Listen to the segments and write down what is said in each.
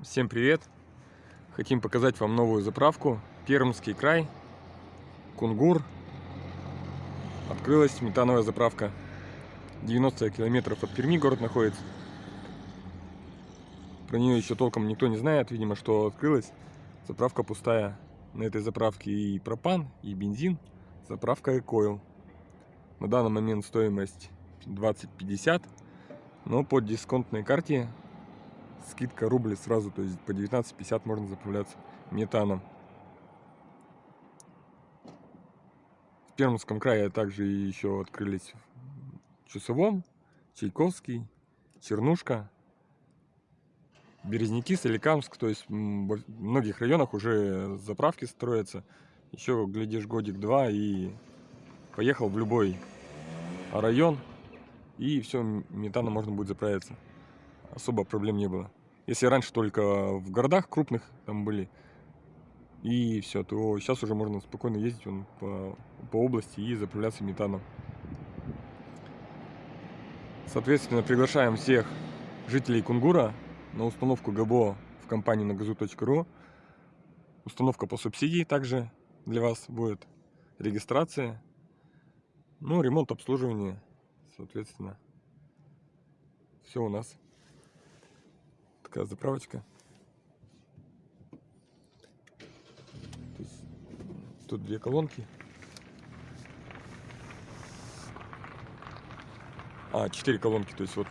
Всем привет! Хотим показать вам новую заправку. Пермский край, Кунгур. Открылась метановая заправка. 90 километров от Перми город находится. Про нее еще толком никто не знает, видимо, что открылась. Заправка пустая. На этой заправке и пропан, и бензин. Заправка Экойл. На данный момент стоимость 20-50, но по дисконтной карте скидка рубль сразу, то есть по 19,50 можно заправляться метаном. В Пермском крае также еще открылись Чусовом, Чайковский, Чернушка, Березники, Соликамск. То есть в многих районах уже заправки строятся. Еще, глядишь, годик-два и поехал в любой район. И все, метаном можно будет заправиться. Особо проблем не было. Если раньше только в городах крупных там были, и все, то сейчас уже можно спокойно ездить вон, по, по области и заправляться метаном. Соответственно, приглашаем всех жителей Кунгура на установку ГБО в компании на газу.ру. Установка по субсидии также для вас будет. Регистрация. Ну, ремонт, обслуживание, соответственно. Все у нас такая заправочка. Тут две колонки. А, четыре колонки, то есть вот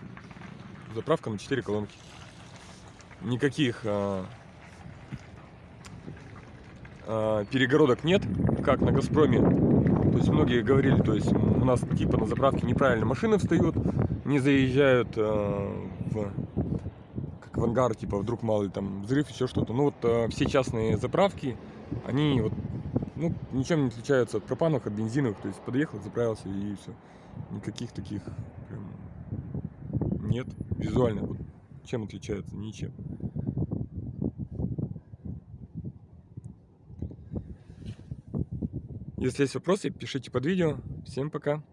заправка на четыре колонки. Никаких а, а, перегородок нет, как на Газпроме. То есть многие говорили, то есть у нас типа на заправке неправильно машины встают, не заезжают а, в в ангар, типа, вдруг мало ли там взрыв, еще что-то. Ну вот э, все частные заправки, они вот, ну, ничем не отличаются от пропановых, от бензиновых. То есть подъехал, заправился и все. Никаких таких прям, нет. Визуально вот чем отличаются? Ничем. Если есть вопросы, пишите под видео. Всем пока.